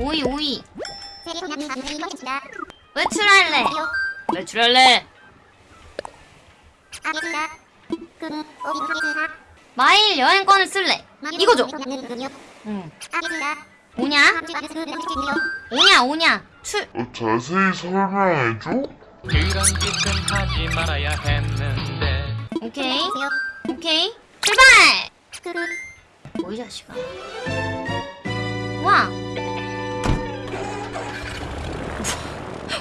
오이 오이. 외출할래? 외출할래? 마일 여행권을 쓸래? 이거죠? 응. 오냐? 오냐 오냐? 출. 어, 자세히 설명해줘? 그런 짓은 하지 말아야 했는데. 오케이. 오케이. 출발! 뭐이 자식아. 와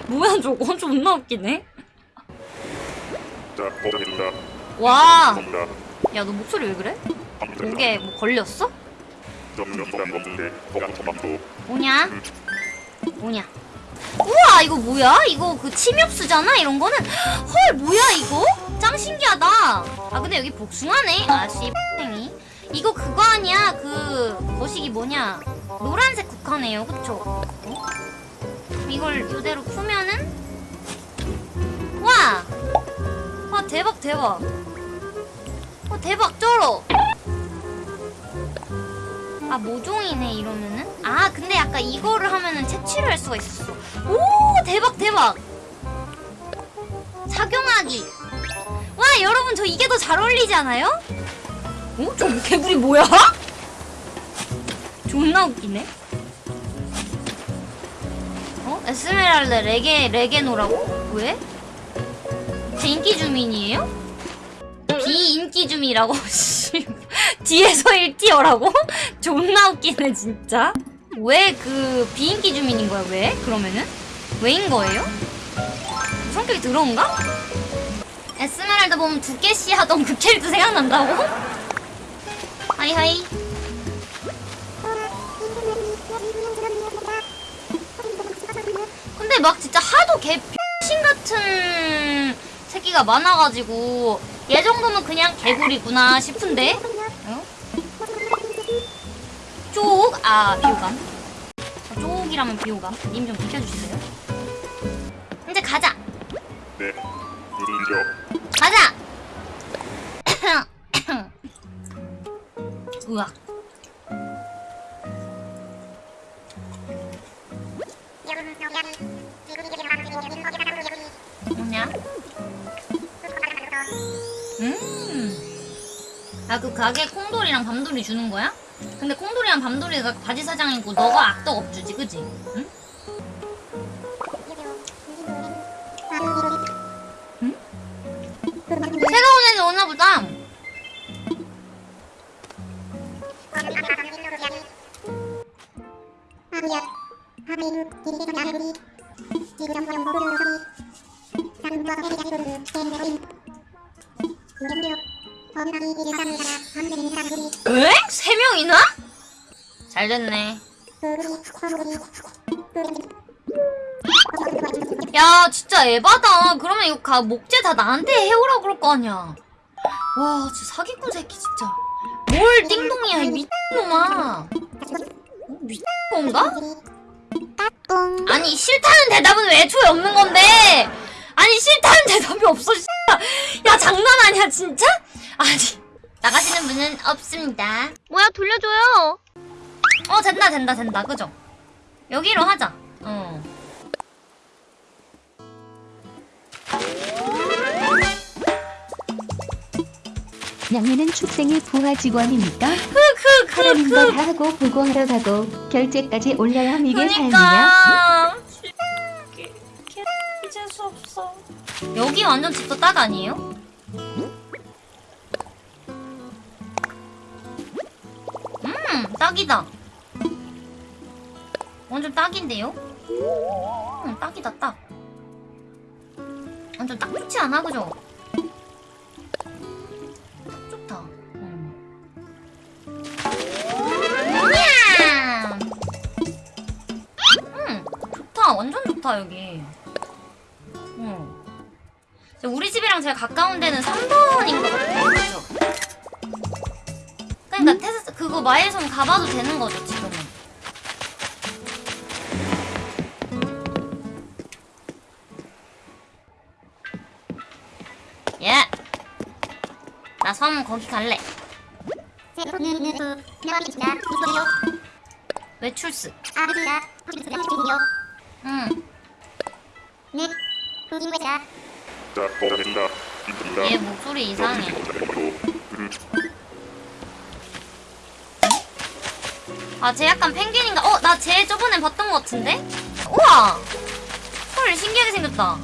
뭐야 저거 존나 웃기네. 와. 야 너 목소리 왜 그래? 목에 뭐 걸렸어? 덕담도 오냐? 오냐? 우와 이거 뭐야? 이거 그 침엽수잖아 이런 거는 헐 뭐야 이거? 짱 신기하다 아 근데 여기 복숭아네 아씨 땡이 이거 그거 아니야 그 거식이 뭐냐 노란색 국화네요 그쵸? 어? 이걸 이대로 풀면은 와! 와 대박 대박 와 대박 쩔어 아 모종이네 이러면은 아 근데 약간 이거를 하면은 채취를 할 수가 있었어 오 대박 대박 착용하기 와 여러분 저 이게 더 잘 어울리지 않아요? 어? 저 개구리 뭐야? 존나 웃기네 어? 에스메랄드 레게 레게노라고? 왜? 제 인기 주민이에요? 비인기 씨 뒤에서 1tier라고? 존나 웃기네 진짜 왜 그 비인기 주민인 거야 왜? 그러면은? 왜인 거예요? 성격이 더러운가? 에스메랄다 보면 두께씨 하던 그 캐릭터 생각난다고? 하이하이 근데 막 진짜 하도 개 X신 같은 새끼가 많아가지고 얘 정도면 그냥 개구리구나 싶은데 어? 쪽? 아 비호감 저 쪽이라면 비호감 님 좀 비켜주실래요? 이제 가자 네. 인정. 가자 으악 뭐냐? 음. 아, 그 가게 콩돌이랑 밤돌이 주는 거야? 근데 콩돌이랑 밤돌이가 바지 사장이고 너가 악덕 업주지, 그지? 응? 새가 온 애는 오나 보다. 에? 세 명이나? 잘 됐네. 야, 진짜 에바다. 그러면 이거 가, 목재 다 나한테 해오라 그럴 거 아니야. 와, 진짜 사기꾼 새끼, 진짜. 뭘 띵동이야, 이 미친놈아. 어, 미친 건가? 아니, 싫다는 대답은 왜 애초에 없는 건데? 아니, 싫다는 대답이 없어. 야, 장난 아니야, 진짜? 아니, 나가시는 분은 없습니다. 뭐야 돌려줘요. 어, 된다, 된다, 된다. 그죠? 여기로 하자. 어. 양미는 축생의 부하 직원입니까? 흐흐흐흐. 하라는 걸다 하고 보고하러 가고 결제까지 올려야 이게 삶이냐? 그니까. 개- 여기 완전 집도 딱 아니에요? 음, 딱이다. 완전 딱인데요? 음, 딱이다, 딱. 완전 딱 좋지 않아, 그죠? 딱 좋다. 음. 냠! 음, 좋다. 완전 좋다, 여기. 응. 우리 집이랑 제일 가까운 데는 3번인 것 같아요. 그죠? 그러니까 테스 그거 마일섬 가봐도 되는 거죠, 지금은. 예. 나 섬 거기 갈래. 외출스. 응. 입니다. 얘 목소리 이상해. 아, 쟤 약간 펭귄인가? 어, 나 쟤 저번에 봤던 것 같은데? 우와! 헐, 신기하게 생겼다.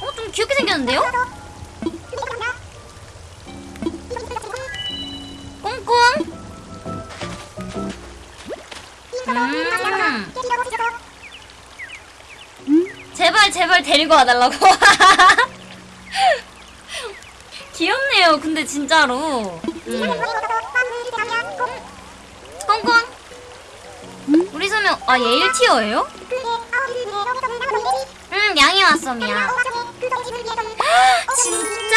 어, 좀 귀엽게 생겼는데요? 음. 제발, 제발 데리고 와달라고. 귀엽네요, 근데 진짜로. 음. 꽁꽁! 우리 소명, 아, 얘 1티어예요? 응, 양이 왔어, 미야. 진짜?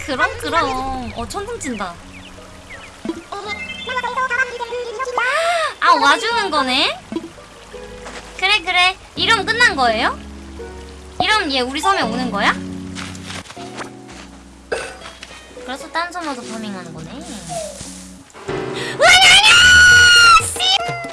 그럼, 그럼. 어, 천둥 친다. 아, 와주는 거네? 그래, 그래. 이름 끝난 거예요? 이름 얘 우리 섬에 오는 거야? 그래서 딴 섬에서 파밍하는 거네.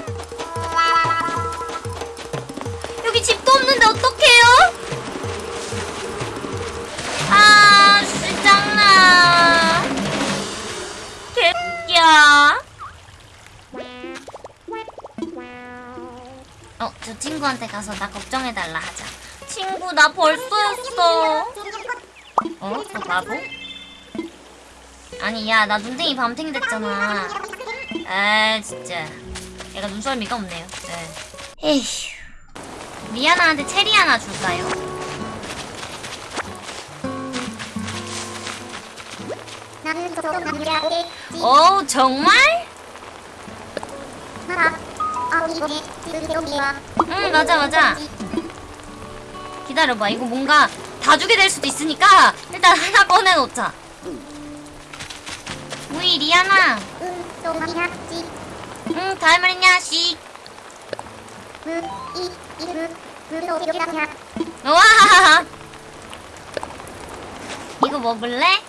가서 나 걱정해달라 하자. 친구, 나 벌써였어. 어? 저 바보? 아니, 야, 나 눈탱이 밤탱이 됐잖아. 아, 진짜. 얘가 눈썰미가 없네요. 네. 에휴. 리아나한테 체리 하나 줄까요? 오, 정말? 응, 맞아, 맞아. 기다려봐. 이거 뭔가 다 주게 될 수도 있으니까 일단 하나 꺼내놓자. 우이, 리아나. 응, 있냐, 씨. 우와! 이거 먹을래?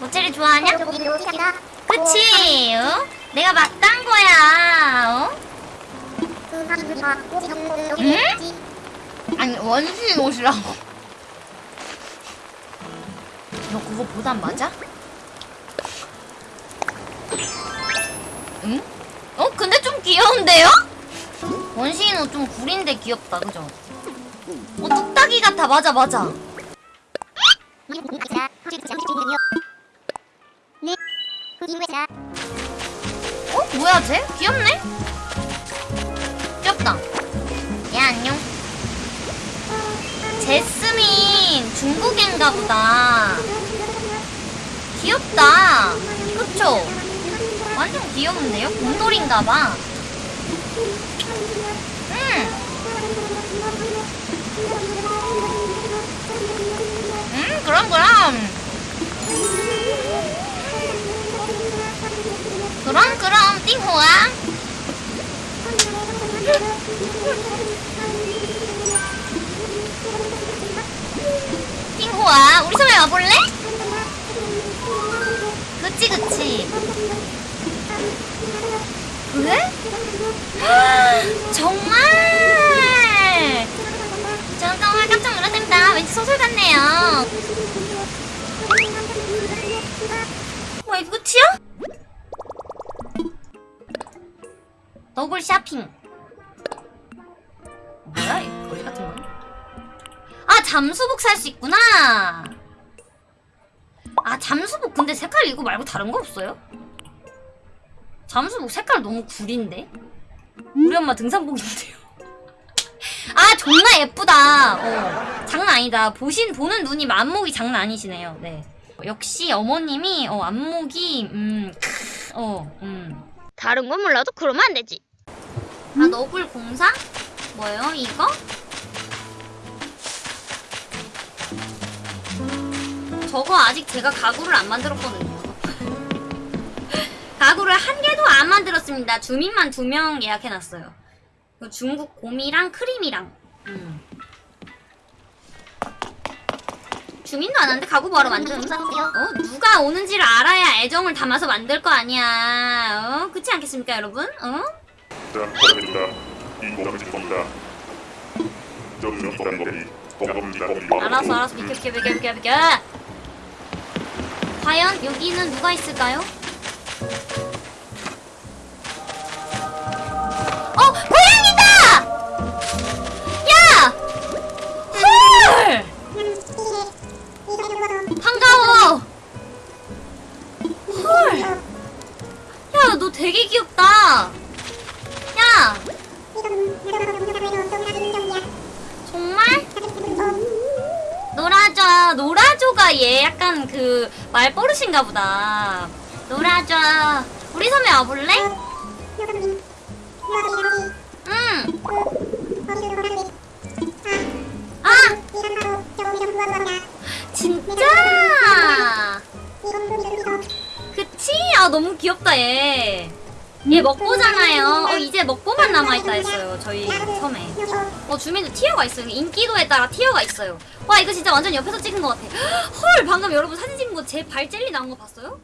모체리 좋아하냐? 그치? 어? 내가 막딴 거야. 어? 아니 원신 옷이라고. 너 그거 보단 맞아? 응? 어? 근데 좀 귀여운데요? 원신 옷좀 구린데 귀엽다, 그죠? 어, 뚝딱이 같아, 맞아, 맞아. 어? 뭐야 쟤? 귀엽네? 귀엽다 야 안녕 제스민 중국인가 보다 귀엽다 그쵸? 완전 귀여운데요? 곰돌인가 봐 음. 음 그럼 그럼 그럼 그럼 띵호아 띵호아 우리 섬에 와볼래? 그치 그치 그래? 정말 전 정말 깜짝 놀랐답니다 왠지 소설 같네요 뭐 이거 끝이야? 너굴 쇼핑. 뭐야 이 거지 같은 건? 아 잠수복 살 수 있구나. 아 잠수복 근데 색깔 이거 말고 다른 거 없어요? 잠수복 색깔 너무 구린데? 우리 엄마 등산복인데요. 아 존나 예쁘다. 어 장난 아니다. 보신 보는 눈이 안목이 장난 아니시네요. 네. 역시 어머님이 어 안목이 음어음. 다른 건 몰라도 그러면 안 되지 아 너굴 공사? 뭐예요 이거? 저거 아직 제가 가구를 안 만들었거든요. 가구를 한 개도 안 만들었습니다. 주민만 두 명 예약해놨어요. 그 중국 곰이랑 크림이랑. 음. 주민도 안 하는데 가구 바로 만든 어 누가 오는지를 알아야 애정을 담아서 만들 거 아니야. 어 그렇지 않겠습니까 여러분? 어 알았어 알았어. 비켜 비켜 비켜 비켜 비켜. 과연 여기는 누가 있을까요? 어 그 말버릇인가 보다 놀아줘 우리 섬에 와볼래? 응 아! 진짜? 그치? 아 너무 귀엽다 얘. 얘 먹보잖아요. 어 이제 먹보만 남아있다 했어요 저희 섬에. 어 주민도 티어가 있어요. 인기도에 따라 티어가 있어요. 와 이거 진짜 완전 옆에서 찍은 것 같아. 헐 방금 여러분 사진 찍은 거 제 발 젤리 나온 거 봤어요?